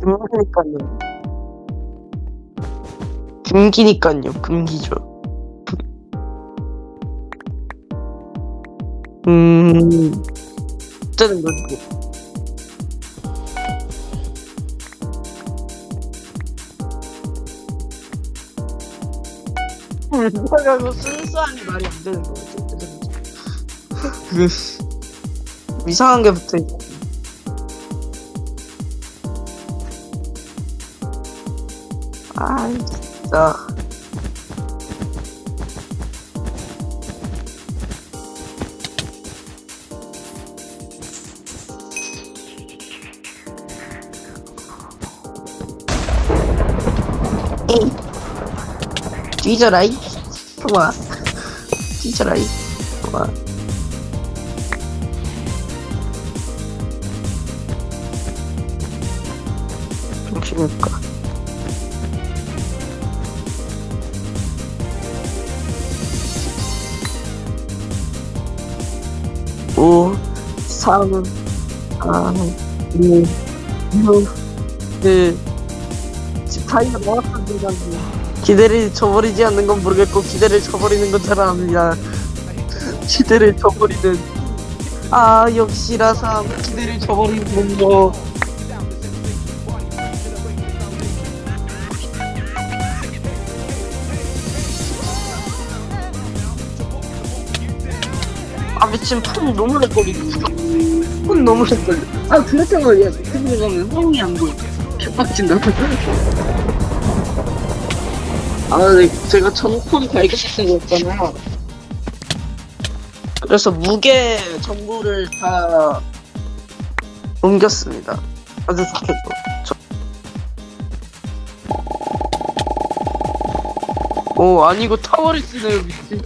금기니까요. 금기니까요. 금기죠. 음. 어쩌는 거지? 이거 순수하니 말이 안 되는 거 같아. 그 이상한 게 붙어 있어. 아 진짜. 에이. 뒤져라이. 좋아. 뒤져라이. 좋아. 정신일까? 오, 삼, 아, 이, 육, 일. 지금 타이머 나왔던 중간에 기대를 저버리지 않는 건 모르겠고 기대를 저버리는 건잘 압니다. 기대를 저버리는 아 역시 라삼 기대를 저버리는 거. 미친 폰 너무 렉거리고 폰 너무 렉거려. 아 그렇다고 야 유튜브에 가면 성이 안 보여. 개빡친다. 아 네, 제가 전폰 발견했다고 했잖아요 그래서 무게 정보를 다 옮겼습니다. 아주 좋겠고. 저... 오 아니고 타워를 쓰네요 미친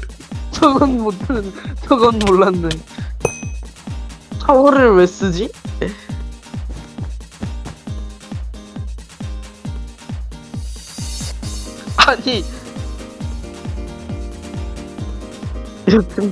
저건 못하는 저건 몰랐네 타워를 왜 쓰지? 아니 이렇게